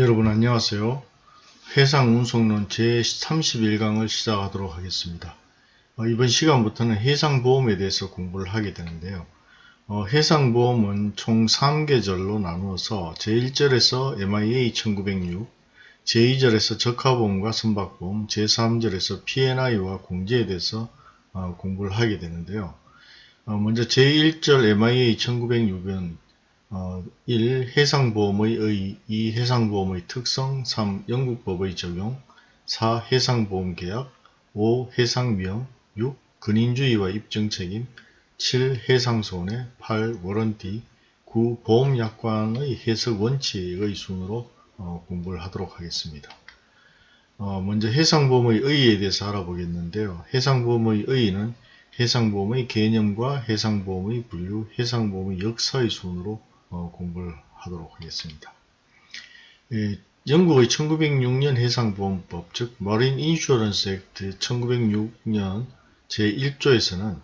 여러분 안녕하세요. 해상운송론 제31강을 시작하도록 하겠습니다. 어, 이번 시간부터는 해상보험에 대해서 공부를 하게 되는데요. 어, 해상보험은 총 3계절로 나누어서 제1절에서 MIA 1906, 제2절에서 적하보험과 선박보험, 제3절에서 P&I와 공제에 대해서 어, 공부를 하게 되는데요. 어, 먼저 제1절 MIA 1906은 어, 1. 해상보험의 의 2. 해상보험의 특성 3. 영국법의 적용 4. 해상보험계약 5. 해상위험 6. 근인주의와 입증책임 7. 해상손해 8. 워런티 9. 보험약관의 해석 원칙의 순으로 어, 공부를 하도록 하겠습니다. 어, 먼저 해상보험의 의의에 대해서 알아보겠는데요. 해상보험의 의의는 해상보험의 개념과 해상보험의 분류, 해상보험의 역사의 순으로 어, 공부를 하도록 하겠습니다. 예, 영국의 1906년 해상보험법 즉 Marine Insurance Act 1906년 제1조에서는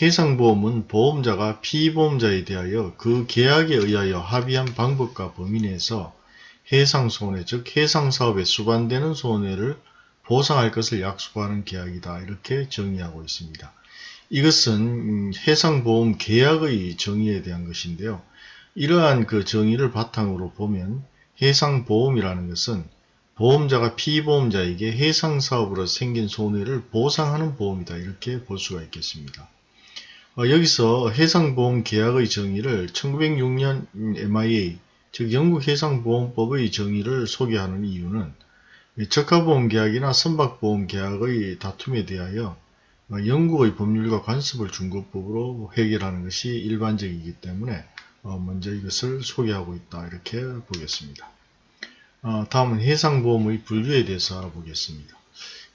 해상보험은 보험자가 피보험자에 대하여 그 계약에 의하여 합의한 방법과 범위 내에서 해상손해 즉 해상사업에 수반되는 손해를 보상할 것을 약속하는 계약이다 이렇게 정의하고 있습니다. 이것은 음, 해상보험 계약의 정의에 대한 것인데요. 이러한 그 정의를 바탕으로 보면 해상보험이라는 것은 보험자가 피보험자에게 해상사업으로 생긴 손해를 보상하는 보험이다 이렇게 볼 수가 있겠습니다. 어, 여기서 해상보험 계약의 정의를 1906년 MIA 즉 영국 해상보험법의 정의를 소개하는 이유는 적하보험 계약이나 선박보험 계약의 다툼에 대하여 어, 영국의 법률과 관습을 준거법으로 해결하는 것이 일반적이기 때문에 어, 먼저 이것을 소개하고 있다 이렇게 보겠습니다. 어, 다음은 해상보험의 분류에 대해서 알아보겠습니다.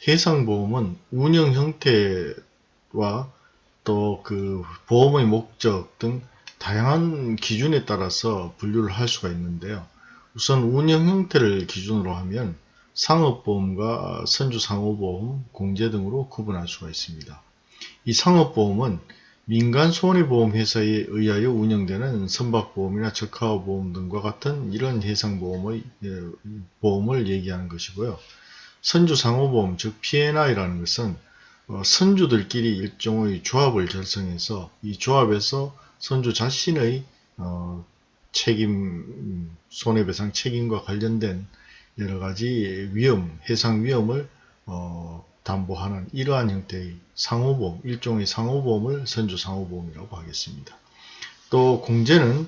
해상보험은 운영 형태와 또 그 보험의 목적 등 다양한 기준에 따라서 분류를 할 수가 있는데요. 우선 운영 형태를 기준으로 하면 상업보험과 선주상호보험, 공제 등으로 구분할 수가 있습니다. 이 상업보험은 민간 손해보험회사에 의하여 운영되는 선박보험이나 적하보험 등과 같은 이런 해상보험의 예, 보험을 얘기하는 것이고요. 선주상호보험 즉 P&I라는 것은 어, 선주들끼리 일종의 조합을 결성해서 이 조합에서 선주 자신의 어, 책임 손해배상 책임과 관련된 여러가지 위험 해상 위험을 어, 담보하는 이러한 형태의 상호보험, 일종의 상호보험을 선주상호보험이라고 하겠습니다. 또 공제는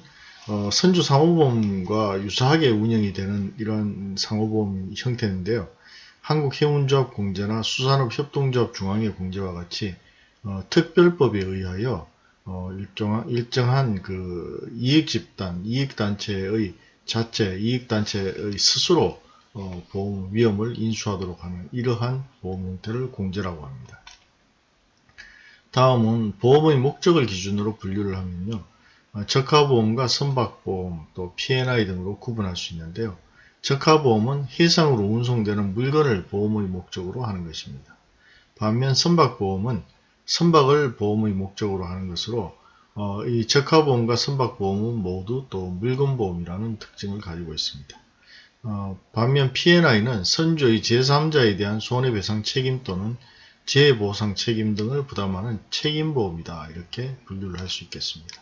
어, 선주상호보험과 유사하게 운영이 되는 이러한 상호보험 형태인데요. 한국해운조합 공제나 수산업협동조합 중앙회 공제와 같이 어, 특별법에 의하여 어, 일정한, 일정한 그 이익집단, 이익단체의 자체, 이익단체의 스스로 어, 보험 위험을 인수하도록 하는 이러한 보험 형태를 공제라고 합니다. 다음은 보험의 목적을 기준으로 분류를 하면요. 어, 적하보험과 선박보험 또 P&I 등으로 구분할 수 있는데요. 적하보험은 해상으로 운송되는 물건을 보험의 목적으로 하는 것입니다. 반면 선박보험은 선박을 보험의 목적으로 하는 것으로 어, 이 적하보험과 선박보험은 모두 또 물건보험이라는 특징을 가지고 있습니다. 어, 반면 P&I는 선조의 제3자에 대한 손해배상 책임 또는 재보상 책임 등을 부담하는 책임보험이다. 이렇게 분류를 할 수 있겠습니다.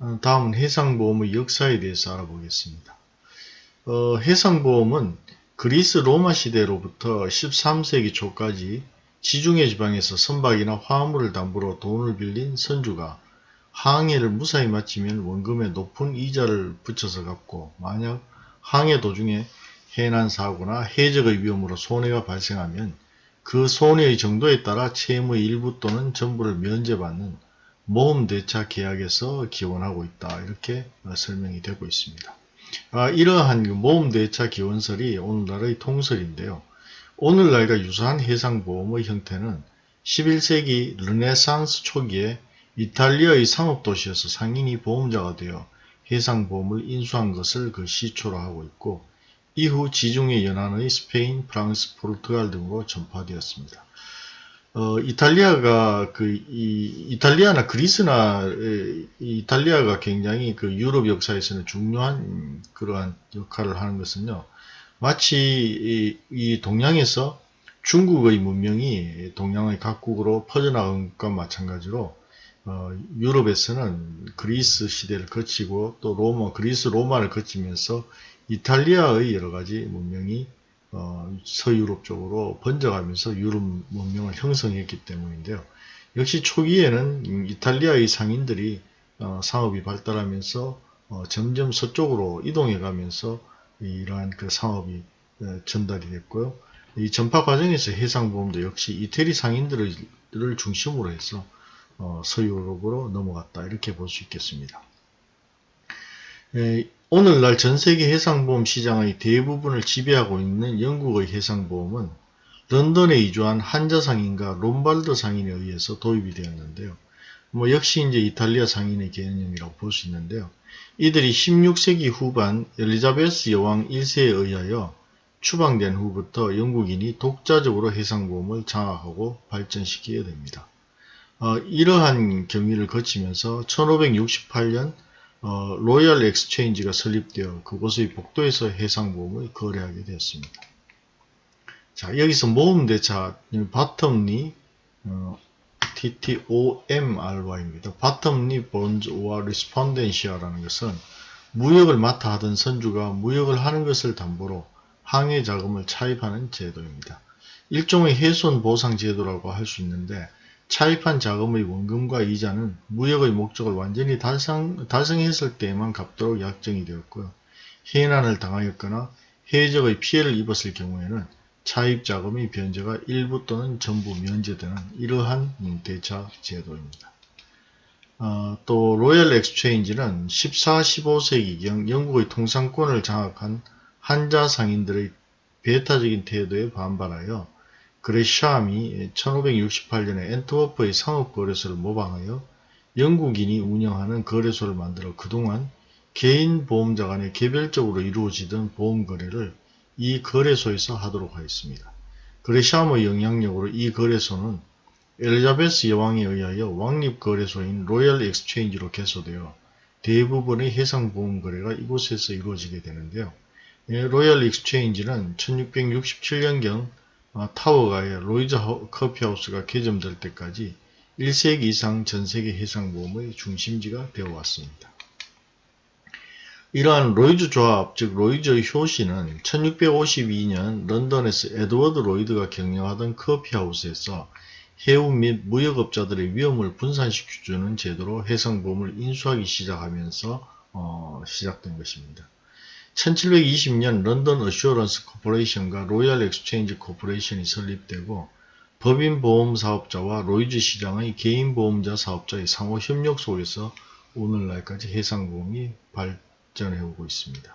어, 다음은 해상보험의 역사에 대해서 알아보겠습니다. 어, 해상보험은 그리스 로마 시대로부터 13세기 초까지 지중해 지방에서 선박이나 화물을 담보로 돈을 빌린 선주가 항해를 무사히 마치면 원금에 높은 이자를 붙여서 갚고 만약 항해 도중에 해난 사고나 해적의 위험으로 손해가 발생하면 그 손해의 정도에 따라 채무의 일부 또는 전부를 면제받는 모험대차 계약에서 기원하고 있다. 이렇게 설명이 되고 있습니다. 아, 이러한 그 모험대차 기원설이 오늘날의 통설인데요. 오늘날과 유사한 해상보험의 형태는 11세기 르네상스 초기에 이탈리아의 상업도시에서 상인이 보험자가 되어 해상보험을 인수한 것을 그 시초로 하고 있고 이후 지중해 연안의 스페인, 프랑스, 포르투갈 등으로 전파되었습니다. 어, 이탈리아가 그, 이, 이탈리아나 그리스나, 에, 이탈리아가 굉장히 그 유럽 역사에서는 중요한 그러한 역할을 하는 것은요. 마치 이, 이 동양에서 중국의 문명이 동양의 각국으로 퍼져나간 것과 마찬가지로 어, 유럽에서는 그리스 시대를 거치고 또 로마, 그리스 로마를 거치면서 이탈리아의 여러 가지 문명이 어, 서유럽 쪽으로 번져가면서 유럽 문명을 형성했기 때문인데요. 역시 초기에는 이탈리아의 상인들이 어, 상업이 발달하면서 어, 점점 서쪽으로 이동해 가면서 이러한 그 상업이 어, 전달이 됐고요. 이 전파 과정에서 해상보험도 역시 이태리 상인들을 중심으로 해서 어, 서유럽으로 넘어갔다 이렇게 볼 수 있겠습니다. 에, 오늘날 전세계 해상보험 시장의 대부분을 지배하고 있는 영국의 해상보험은 런던에 이주한 한자 상인과 롬발드 상인에 의해서 도입이 되었는데요. 뭐 역시 이제 이탈리아 상인의 개념이라고 볼 수 있는데요. 이들이 16세기 후반 엘리자베스 여왕 1세에 의하여 추방된 후부터 영국인이 독자적으로 해상보험을 장악하고 발전시키게 됩니다. 어, 이러한 경위를 거치면서 1568년 어, Royal Exchange가 설립되어 그곳의 복도에서 해상보험을 거래하게 되었습니다. 자 여기서 모험대차 bottomry 어, TTOMRY입니다. bottomry bonds와 respondentia라는 것은 무역을 맡아 하던 선주가 무역을 하는 것을 담보로 항해 자금을 차입하는 제도입니다. 일종의 해손 보상 제도라고 할 수 있는데 차입한 자금의 원금과 이자는 무역의 목적을 완전히 달성, 달성했을 때에만 갚도록 약정이 되었고요. 해난을 당하였거나 해적의 피해를 입었을 경우에는 차입 자금의 변제가 일부 또는 전부 면제되는 이러한 대차 제도입니다. 어, 또 Royal Exchange는 14, 15세기경 영국의 통상권을 장악한 한자 상인들의 배타적인 태도에 반발하여 그레샴이 1568년에 엔트워프의 상업거래소를 모방하여 영국인이 운영하는 거래소를 만들어 그동안 개인 보험자 간에 개별적으로 이루어지던 보험 거래를 이 거래소에서 하도록 하였습니다. 그레샴의 영향력으로 이 거래소는 엘리자베스 여왕에 의하여 왕립거래소인 Royal Exchange로 개소되어 대부분의 해상보험 거래가 이곳에서 이루어지게 되는데요. 예, Royal Exchange는 1667년경 어, 타워가의 로이즈 커피하우스가 개점될 때까지 1세기 이상 전세계 해상보험의 중심지가 되어 왔습니다. 이러한 로이즈 조합, 즉 로이즈의 효시는 1652년 런던에서 에드워드 로이드가 경영하던 커피하우스에서 해운 및 무역업자들의 위험을 분산시켜주는 제도로 해상보험을 인수하기 시작하면서 어, 시작된 것입니다. 1720년 London Assurance Corporation과 Royal Exchange Corporation이 설립되고 법인 보험 사업자와 로이즈 시장의 개인 보험자 사업자의 상호 협력 속에서 오늘날까지 해상보험이 발전해 오고 있습니다.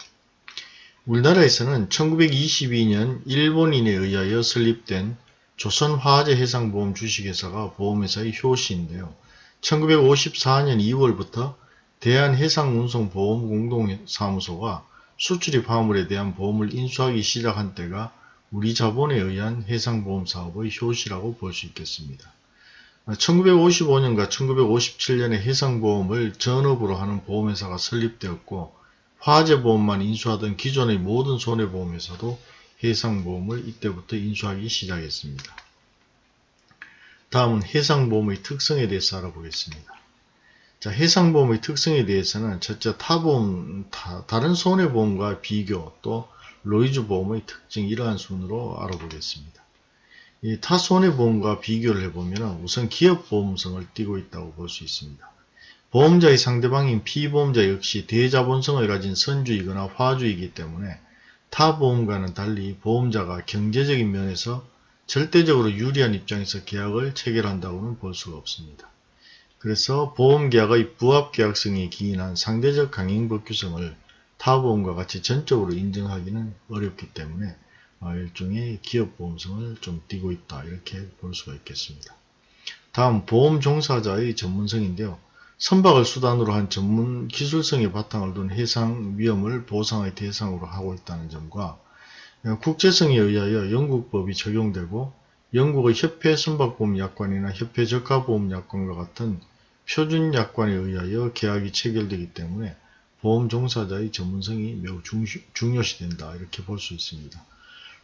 우리나라에서는 1922년 일본인에 의하여 설립된 조선화재 해상보험 주식회사가 보험회사의 효시인데요. 1954년 2월부터 대한해상운송보험공동사무소가 수출입 화물에 대한 보험을 인수하기 시작한 때가 우리 자본에 의한 해상보험 사업의 효시라고 볼 수 있겠습니다. 1955년과 1957년에 해상보험을 전업으로 하는 보험회사가 설립되었고 화재보험만 인수하던 기존의 모든 손해보험회사도 해상보험을 이때부터 인수하기 시작했습니다. 다음은 해상보험의 특성에 대해서 알아보겠습니다. 자, 해상보험의 특성에 대해서는 첫째 타보험, 타, 다른 손해보험과 비교 또 로이즈 보험의 특징 이러한 순으로 알아보겠습니다. 이 타 손해보험과 비교를 해보면 우선 기업보험성을 띠고 있다고 볼 수 있습니다. 보험자의 상대방인 피보험자 역시 대자본성을 가진 선주이거나 화주이기 때문에 타 보험과는 달리 보험자가 경제적인 면에서 절대적으로 유리한 입장에서 계약을 체결한다고는 볼 수가 없습니다. 그래서 보험계약의 부합계약성이 기인한 상대적 강행법규성을 타보험과 같이 전적으로 인정하기는 어렵기 때문에 어, 일종의 기업보험성을 좀 띠고 있다 이렇게 볼 수가 있겠습니다. 다음 보험 종사자의 전문성인데요. 선박을 수단으로 한 전문 기술성의 바탕을 둔 해상 위험을 보상의 대상으로 하고 있다는 점과 국제성에 의하여 영국법이 적용되고 영국의 협회 선박보험 약관이나 협회 적하보험 약관과 같은 표준 약관에 의하여 계약이 체결되기 때문에 보험 종사자의 전문성이 매우 중시, 중요시 된다 이렇게 볼 수 있습니다.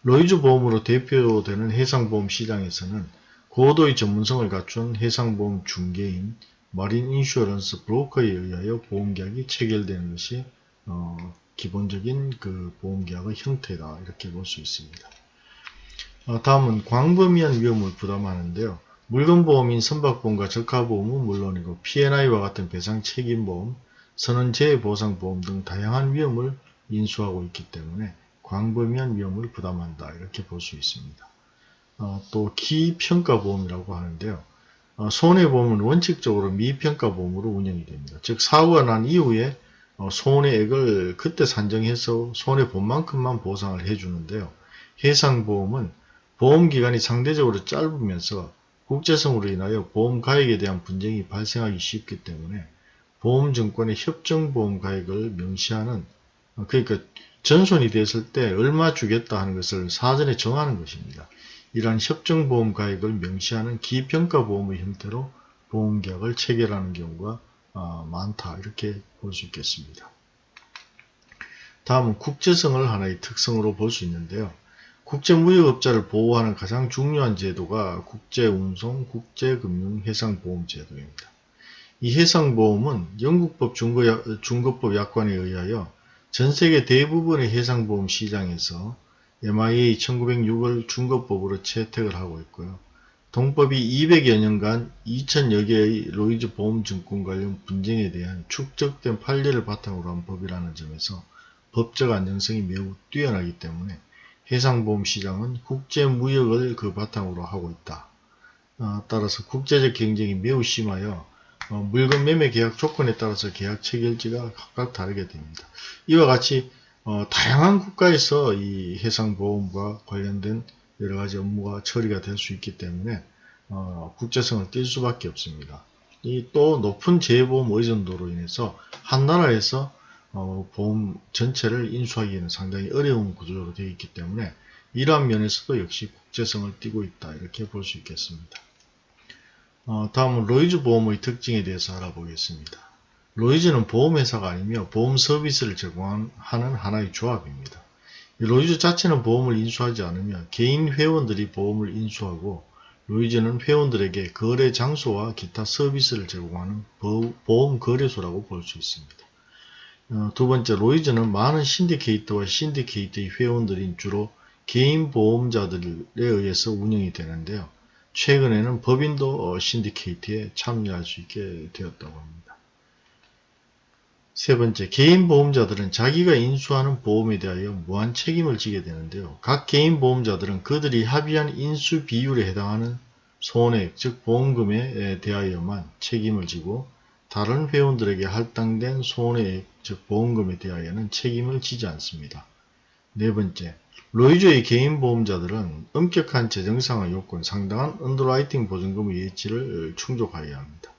로이즈 보험으로 대표되는 해상보험 시장에서는 고도의 전문성을 갖춘 해상보험 중개인 marine insurance broker에 의하여 보험계약이 체결되는 것이 어, 기본적인 그 보험계약의 형태다 이렇게 볼 수 있습니다. 어, 다음은 광범위한 위험을 부담하는데요. 물건보험인 선박보험과 적하보험은 물론이고 P&I와 같은 배상 책임보험, 선언재해보상보험 등 다양한 위험을 인수하고 있기 때문에 광범위한 위험을 부담한다 이렇게 볼 수 있습니다. 어, 또 기평가보험이라고 하는데요. 어, 손해보험은 원칙적으로 미평가보험으로 운영이 됩니다. 즉 사고가 난 이후에 어, 손해액을 그때 산정해서 손해본 만큼만 보상을 해주는데요. 해상보험은 보험기간이 상대적으로 짧으면서 국제성으로 인하여 보험 가액에 대한 분쟁이 발생하기 쉽기 때문에 보험증권의 협정보험 가액을 명시하는 어, 그러니까 전손이 됐을 때 얼마 주겠다 하는 것을 사전에 정하는 것입니다. 이러한 협정보험 가액을 명시하는 기평가보험의 형태로 보험계약을 체결하는 경우가 어, 많다 이렇게 볼 수 있겠습니다. 다음은 국제성을 하나의 특성으로 볼 수 있는데요. 국제무역업자를 보호하는 가장 중요한 제도가 국제운송, 국제금융해상보험제도입니다. 이 해상보험은 영국법 중거법 약관에 의하여 전세계 대부분의 해상보험 시장에서 MIA 1906을 중거법으로 채택을 하고 있고요. 동법이 200여 년간 2000여 개의 로이즈 보험증권 관련 분쟁에 대한 축적된 판례를 바탕으로 한 법이라는 점에서 법적 안정성이 매우 뛰어나기 때문에 해상보험 시장은 국제무역을 그 바탕으로 하고 있다. 어, 따라서 국제적 경쟁이 매우 심하여 어, 물건 매매 계약 조건에 따라서 계약 체결지가 각각 다르게 됩니다. 이와 같이 어, 다양한 국가에서 이 해상보험과 관련된 여러가지 업무가 처리가 될 수 있기 때문에 어, 국제성을 띌 수밖에 없습니다. 이 또 높은 재보험 의존도로 인해서 한 나라에서 어, 보험 전체를 인수하기에는 상당히 어려운 구조로 되어 있기 때문에 이러한 면에서도 역시 국제성을 띠고 있다 이렇게 볼 수 있겠습니다. 어, 다음은 로이즈 보험의 특징에 대해서 알아보겠습니다. 로이즈는 보험회사가 아니며 보험 서비스를 제공하는 하나의 조합입니다. 로이즈 자체는 보험을 인수하지 않으며 개인 회원들이 보험을 인수하고 로이즈는 회원들에게 거래 장소와 기타 서비스를 제공하는 보험 거래소라고 볼 수 있습니다. 어, 두 번째, 로이즈는 많은 신디케이트와 신디케이트의 회원들인 주로 개인 보험자들에 의해서 운영이 되는데요. 최근에는 법인도 어, 신디케이트에 참여할 수 있게 되었다고 합니다. 세 번째, 개인 보험자들은 자기가 인수하는 보험에 대하여 무한 책임을 지게 되는데요. 각 개인 보험자들은 그들이 합의한 인수 비율에 해당하는 손해액, 즉 보험금에 대하여만 책임을 지고 다른 회원들에게 할당된 손해액, 즉 보험금에 대하여는 책임을 지지 않습니다. 네 번째, 로이즈의 개인 보험자들은 엄격한 재정상의 요건, 상당한 underwriting 보증금의 예치를 충족하여야 합니다.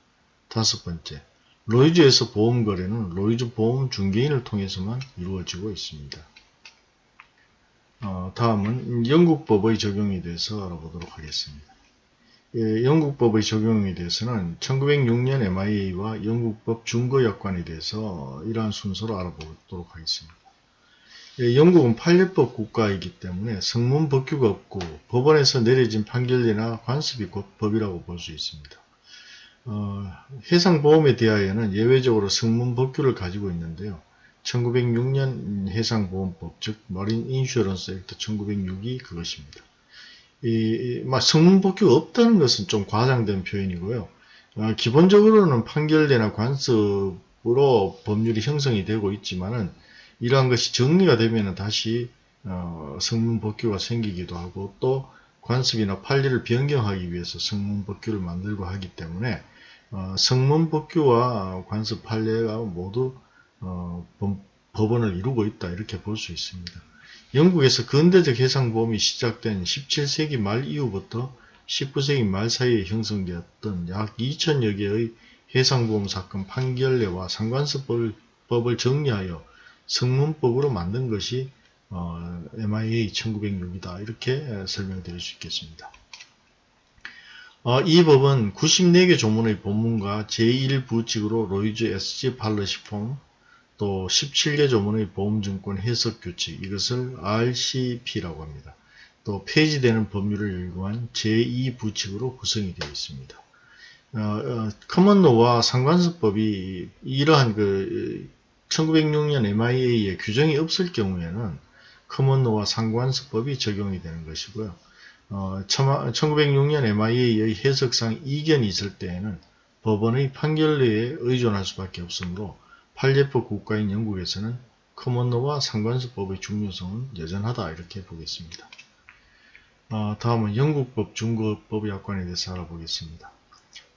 다섯 번째, 로이즈에서 보험 거래는 로이즈 보험 중개인을 통해서만 이루어지고 있습니다. 어, 다음은 영국법의 적용에 대해서 알아보도록 하겠습니다. 예, 영국법의 적용에 대해서는 1906년 MIA와 영국법 중거약관에 대해서 이러한 순서로 알아보도록 하겠습니다. 예, 영국은 판례법 국가이기 때문에 성문 법규가 없고 법원에서 내려진 판결이나 관습이 곧 법이라고 볼 수 있습니다. 어, 해상보험에 대하여는 예외적으로 성문 법규를 가지고 있는데요. 1906년 해상보험법 즉 머린 인슈런스 액트 1906이 그것입니다. 이, 막 성문법규가 없다는 것은 좀 과장된 표현이고요. 어, 기본적으로는 판결례나 관습으로 법률이 형성이 되고 있지만은 이러한 것이 정리가 되면 다시 어, 성문법규가 생기기도 하고 또 관습이나 판례를 변경하기 위해서 성문법규를 만들고 하기 때문에 어, 성문법규와 관습 판례가 모두 어, 법원을 이루고 있다 이렇게 볼 수 있습니다. 영국에서 근대적 해상보험이 시작된 17세기 말 이후부터 19세기 말 사이에 형성되었던 약 2천여 개의 해상보험 사건 판결례와 상관습법을 정리하여 성문법으로 만든 것이 어, MIA 1906이다 이렇게 설명드릴 수 있겠습니다. 어, 이 법은 94개 조문의 본문과 제1부칙으로 로이즈 SG 팔러시폼 또 17개 조문의 보험증권 해석규칙 이것을 RCP라고 합니다. 또 폐지되는 법률을 일구한 제2부칙으로 구성이 되어 있습니다. 어, 어, 커먼로와 상관습법이 이러한 그 1906년 MIA의 규정이 없을 경우에는 커먼로와 상관습법이 적용이 되는 것이고요. 어, 1906년 MIA의 해석상 이견이 있을 때에는 법원의 판결에 의존할 수밖에 없으므로 판례법 국가인 영국에서는 커먼로와 상관습법의 중요성은 여전하다 이렇게 보겠습니다. 어, 다음은 영국법 중거법 약관에 대해서 알아보겠습니다.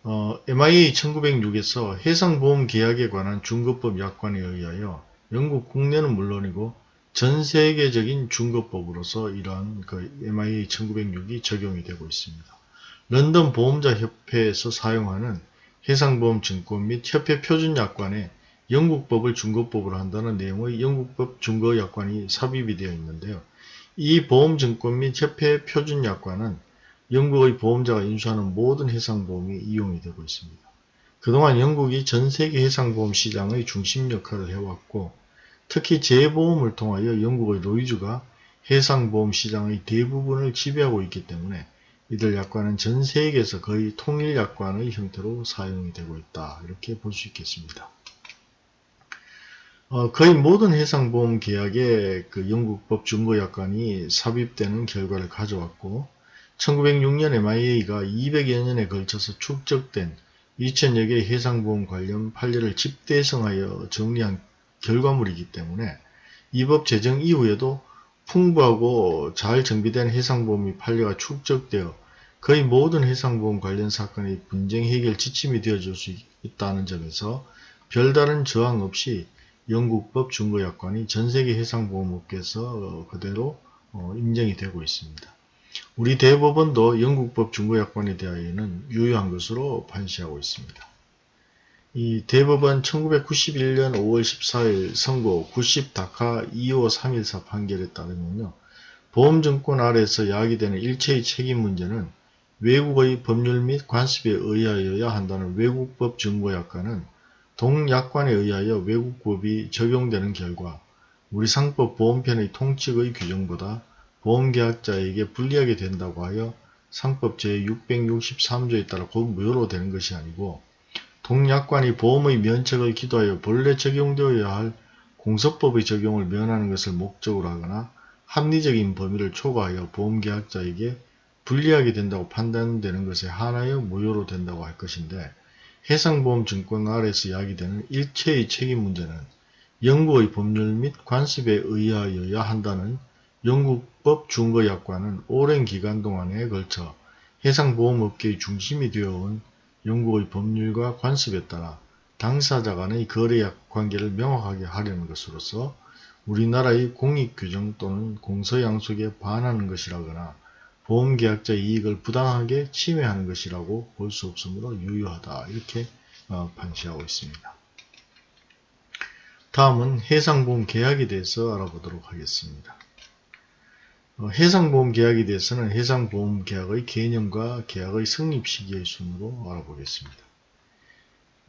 어, MIA 1906에서 해상보험 계약에 관한 중거법 약관에 의하여 영국 국내는 물론이고 전 세계적인 중거법으로서 이러한 그 MIA 1906이 적용이 되고 있습니다. 런던 보험자 협회에서 사용하는 해상보험 증권 및 협회 표준 약관에 영국법을 중거법으로 한다는 내용의 영국법 중거 약관이 삽입이 되어 있는데요. 이 보험증권 및 협회 표준 약관은 영국의 보험자가 인수하는 모든 해상보험이 이용이 되고 있습니다. 그동안 영국이 전 세계 해상보험 시장의 중심 역할을 해왔고 특히 재보험을 통하여 영국의 로이즈가 해상보험 시장의 대부분을 지배하고 있기 때문에 이들 약관은 전 세계에서 거의 통일 약관의 형태로 사용이 되고 있다. 이렇게 볼 수 있겠습니다. 어, 거의 모든 해상보험 계약에 그 영국법 중거약관이 삽입되는 결과를 가져왔고 1906년 MIA가 200여 년에 걸쳐서 축적된 2000여 개의 해상보험 관련 판례를 집대성하여 정리한 결과물이기 때문에 이 법 제정 이후에도 풍부하고 잘 정비된 해상보험의 판례가 축적되어 거의 모든 해상보험 관련 사건의 분쟁 해결 지침이 되어줄 수 있다는 점에서 별다른 저항 없이 영국법 중거약관이 전세계 해상보험업계에서 그대로 어, 인정이 되고 있습니다. 우리 대법원도 영국법 중거약관에 대하여는 유효한 것으로 판시하고 있습니다. 이 대법원 1991년 5월 14일 선고 90 다카 25314 판결에 따르면요. 보험증권 아래에서 야기되는 일체의 책임 문제는 외국의 법률 및 관습에 의하여야 한다는 외국법 증거약관은 동약관에 의하여 외국법이 적용되는 결과 우리 상법 보험편의 통칙의 규정보다 보험계약자에게 불리하게 된다고 하여 상법 제663조에 따라 곧 무효로 되는 것이 아니고 동약관이 보험의 면책을 기도하여 본래 적용되어야 할 공소법의 적용을 면하는 것을 목적으로 하거나 합리적인 범위를 초과하여 보험계약자에게 불리하게 된다고 판단되는 것에 한하여 무효로 된다고 할 것인데 해상보험증권 아래에서 야기되는 일체의 책임 문제는 영국의 법률 및 관습에 의하여야 한다는 영국법 중거약관은 오랜 기간 동안에 걸쳐 해상보험업계의 중심이 되어온 영국의 법률과 관습에 따라 당사자 간의 거래약 관계를 명확하게 하려는 것으로서 우리나라의 공익규정 또는 공서양속에 반하는 것이라거나 보험계약자 이익을 부당하게 침해하는 것이라고 볼 수 없으므로 유효하다 이렇게 어, 판시하고 있습니다. 다음은 해상보험 계약에 대해서 알아보도록 하겠습니다. 어, 해상보험 계약에 대해서는 해상보험 계약의 개념과 계약의 성립 시기의 순으로 알아보겠습니다.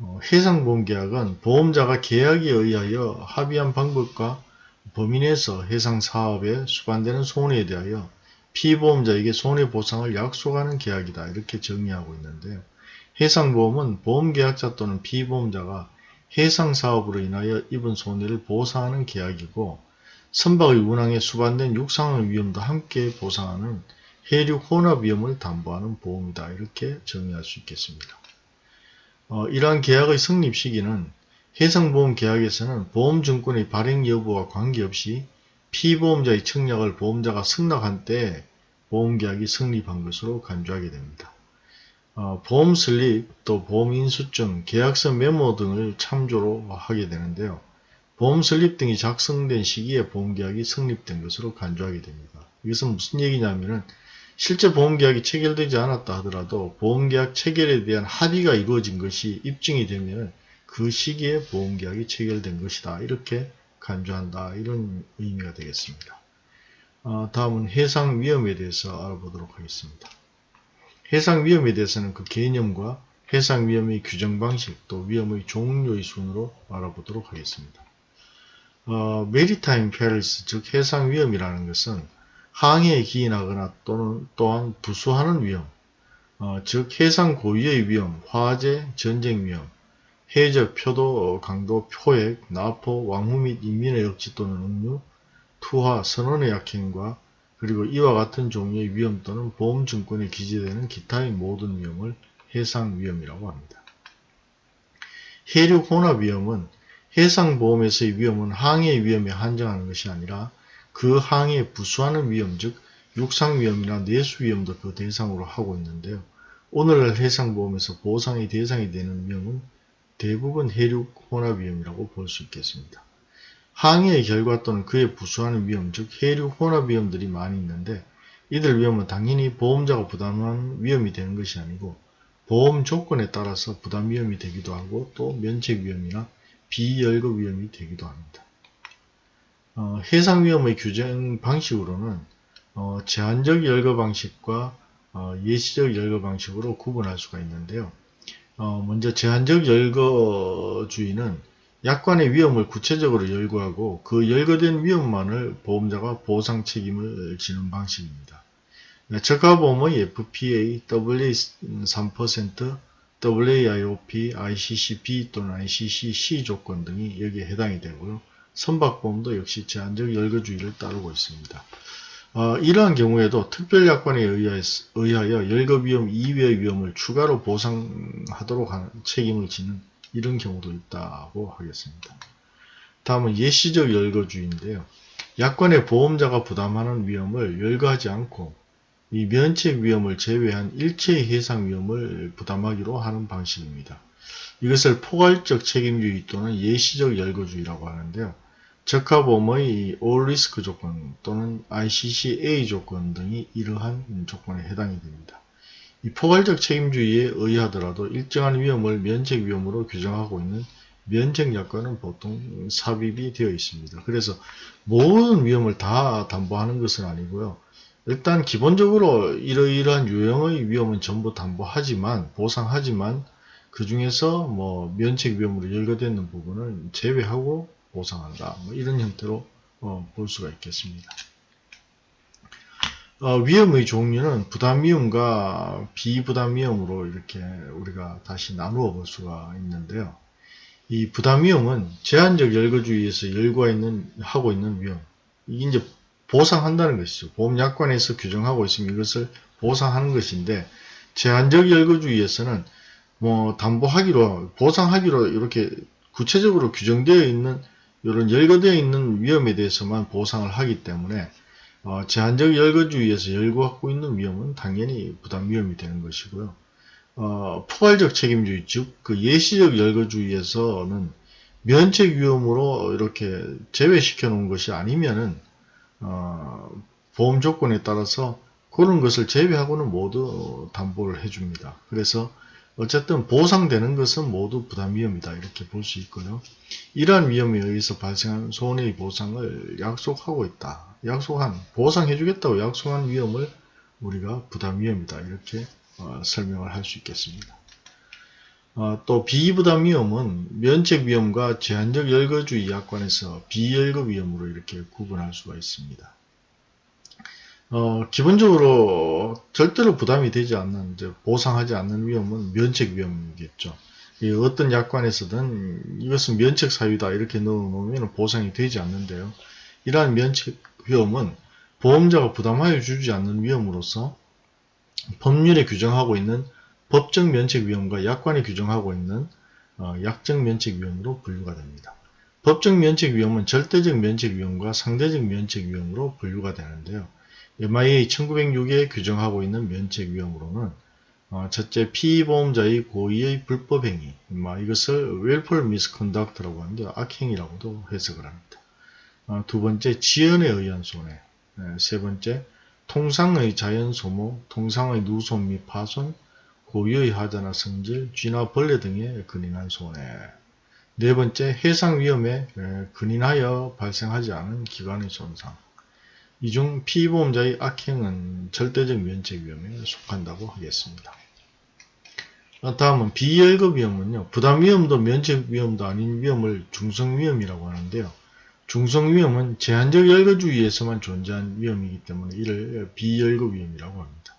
어, 해상보험 계약은 보험자가 계약에 의하여 합의한 방법과 범위 내에서 해상사업에 수반되는 손해에 대하여 피보험자에게 손해보상을 약속하는 계약이다. 이렇게 정의하고 있는데요. 해상보험은 보험계약자 또는 피보험자가 해상사업으로 인하여 입은 손해를 보상하는 계약이고 선박의 운항에 수반된 육상의 위험도 함께 보상하는 해륙 혼합 위험을 담보하는 보험이다. 이렇게 정의할 수 있겠습니다. 어, 이러한 계약의 성립 시기는 해상보험 계약에서는 보험증권의 발행 여부와 관계없이 피보험자의 청약을 보험자가 승낙한 때 보험계약이 성립한 것으로 간주하게 됩니다. 어, 보험 슬립, 또 보험 인수증, 계약서 메모 등을 참조로 하게 되는데요. 보험 슬립 등이 작성된 시기에 보험계약이 성립된 것으로 간주하게 됩니다. 이것은 무슨 얘기냐면은 실제 보험계약이 체결되지 않았다 하더라도 보험계약 체결에 대한 합의가 이루어진 것이 입증이 되면 그 시기에 보험계약이 체결된 것이다. 이렇게 간주한다 이런 의미가 되겠습니다. 어, 다음은 해상 위험에 대해서 알아보도록 하겠습니다. 해상 위험에 대해서는 그 개념과 해상 위험의 규정 방식 또 위험의 종류의 순으로 알아보도록 하겠습니다. 어, maritime perils 즉 해상 위험이라는 것은 항해에 기인하거나 또는 또한 부수하는 위험 어, 즉 해상 고유의 위험, 화재, 전쟁 위험, 해적, 표도, 강도, 포획, 나포, 왕후 및 인민의 억지 또는 억류, 투하, 선원의 악행과 그리고 이와 같은 종류의 위험 또는 보험증권에 기재되는 기타의 모든 위험을 해상위험이라고 합니다. 해륙 혼합 위험은 해상보험에서의 위험은 항해 위험에 한정하는 것이 아니라 그 항해에 부수하는 위험 즉 육상위험이나 내수위험도 그 대상으로 하고 있는데요. 오늘날 해상보험에서 보상의 대상이 되는 위험은 대부분 해륙 혼합 위험이라고 볼 수 있겠습니다. 항해의 결과 또는 그에 부수하는 위험, 즉 해륙 혼합 위험들이 많이 있는데 이들 위험은 당연히 보험자가 부담하는 위험이 되는 것이 아니고 보험 조건에 따라서 부담 위험이 되기도 하고 또 면책 위험이나 비열거 위험이 되기도 합니다. 어, 해상 위험의 규정 방식으로는 어, 제한적 열거 방식과 어, 예시적 열거 방식으로 구분할 수가 있는데요. 어, 먼저 제한적 열거주의는 약관의 위험을 구체적으로 열거하고 그 열거된 위험만을 보험자가 보상 책임을 지는 방식입니다. 저가보험의 FPA, WA3%, WAIOP, ICCB 또는 ICCC 조건 등이 여기에 해당이 되고요. 선박보험도 역시 제한적 열거주의를 따르고 있습니다. 어, 이러한 경우에도 특별약관에 의하여 열거 위험 이외의 위험을 추가로 보상하도록 하는 책임을 지는 이런 경우도 있다고 하겠습니다. 다음은 예시적 열거주의인데요. 약관의 보험자가 부담하는 위험을 열거하지 않고 이 면책 위험을 제외한 일체의 해상 위험을 부담하기로 하는 방식입니다. 이것을 포괄적 책임주의 또는 예시적 열거주의라고 하는데요. All Risk 조건 또는 ICCA 조건 등이 이러한 조건에 해당이 됩니다. 이 포괄적 책임주의에 의하더라도 일정한 위험을 면책 위험으로 규정하고 있는 면책 약관은 보통 삽입이 되어 있습니다. 그래서 모든 위험을 다 담보하는 것은 아니고요. 일단 기본적으로 이러이러한 유형의 위험은 전부 담보하지만 보상하지만 그 중에서 뭐 면책 위험으로 열거되는 부분을 제외하고 보상한다. 뭐 이런 형태로 어, 볼 수가 있겠습니다. 어, 위험의 종류는 부담 위험과 비부담 위험으로 이렇게 우리가 다시 나누어 볼 수가 있는데요. 이 부담 위험은 제한적 열거주의에서 열과 있는 하고 있는 위험. 이게 이제 보상한다는 것이죠. 보험약관에서 규정하고 있으면 이것을 보상하는 것인데 제한적 열거주의에서는 뭐 담보하기로 보상하기로 이렇게 구체적으로 규정되어 있는 이런 열거되어 있는 위험에 대해서만 보상을 하기 때문에 어, 제한적 열거주의에서 열거하고 있는 위험은 당연히 부담 위험이 되는 것이고요. 어, 포괄적 책임주의 즉 그 예시적 열거주의에서는 면책 위험으로 이렇게 제외시켜 놓은 것이 아니면은 어, 보험 조건에 따라서 그런 것을 제외하고는 모두 담보를 해줍니다. 그래서 어쨌든 보상되는 것은 모두 부담 위험이다 이렇게 볼 수 있고요. 이러한 위험에 의해서 발생한 손해의 보상을 약속하고 있다. 약속한 보상해 주겠다고 약속한 위험을 우리가 부담 위험이다 이렇게 어, 설명을 할 수 있겠습니다. 어, 또 비부담 위험은 면책 위험과 제한적 열거주의 약관에서 비열거 위험으로 이렇게 구분할 수가 있습니다. 어, 기본적으로 절대로 부담이 되지 않는 이제 보상하지 않는 위험은 면책 위험이겠죠. 어떤 약관에서든 이것은 면책 사유다 이렇게 넣어놓으면 보상이 되지 않는데요. 이러한 면책 위험은 보험자가 부담하여 주지 않는 위험으로서 법률에 규정하고 있는 법적 면책 위험과 약관이 규정하고 있는 어, 약적 면책 위험으로 분류가 됩니다. 법적 면책 위험은 절대적 면책 위험과 상대적 면책 위험으로 분류가 되는데요. MIA 1906에 규정하고 있는 면책 위험으로는 어, 첫째 피보험자의 고의의 불법 행위 이것을 willful misconduct라고 하는데 악행이라고도 해석을 합니다. 어, 두 번째 지연에 의한 손해 네, 세 번째 통상의 자연 소모, 통상의 누손 및 파손, 고유의 하자나 성질, 쥐나 벌레 등에 근인한 손해 네 번째 해상 위험에 근인하여 발생하지 않은 기관의 손상 이 중 피보험자의 악행은 절대적 면책 위험에 속한다고 하겠습니다. 어, 다음은 비열급 위험은요. 부담 위험도 면책 위험도 아닌 위험을 중성 위험이라고 하는데요. 중성 위험은 제한적 열거주의에서만 존재한 위험이기 때문에 이를 비열급 위험이라고 합니다.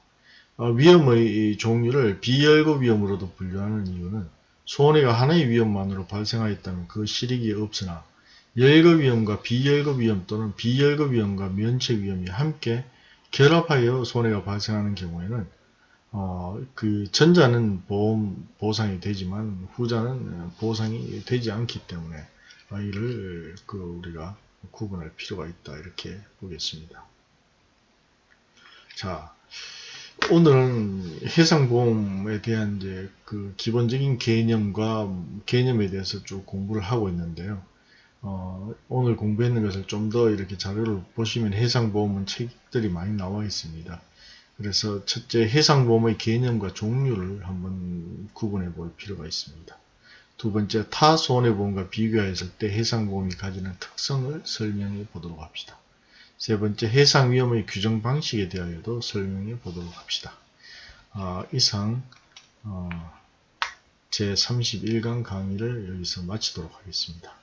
어, 위험의 종류를 비열급 위험으로도 분류하는 이유는 손해가 하나의 위험만으로 발생하였다면 그 실익이 없으나 열급 위험과 비열급 위험 또는 비열급 위험과 면책 위험이 함께 결합하여 손해가 발생하는 경우에는 어, 그 전자는 보험 보상이 되지만 후자는 보상이 되지 않기 때문에 어, 이를 그 우리가 구분할 필요가 있다 이렇게 보겠습니다. 자, 오늘은 해상보험에 대한 이제 그 기본적인 개념과 개념에 대해서 쭉 공부를 하고 있는데요. 어, 오늘 공부했는 것을 좀 더 이렇게 자료를 보시면 해상보험은 책들이 많이 나와 있습니다. 그래서 첫째 해상보험의 개념과 종류를 한번 구분해 볼 필요가 있습니다. 두 번째 타 손해보험과 비교했을 때 해상보험이 가지는 특성을 설명해 보도록 합시다. 세 번째 해상위험의 규정 방식에 대하여도 설명해 보도록 합시다. 아, 이상 어, 제31강 강의를 여기서 마치도록 하겠습니다.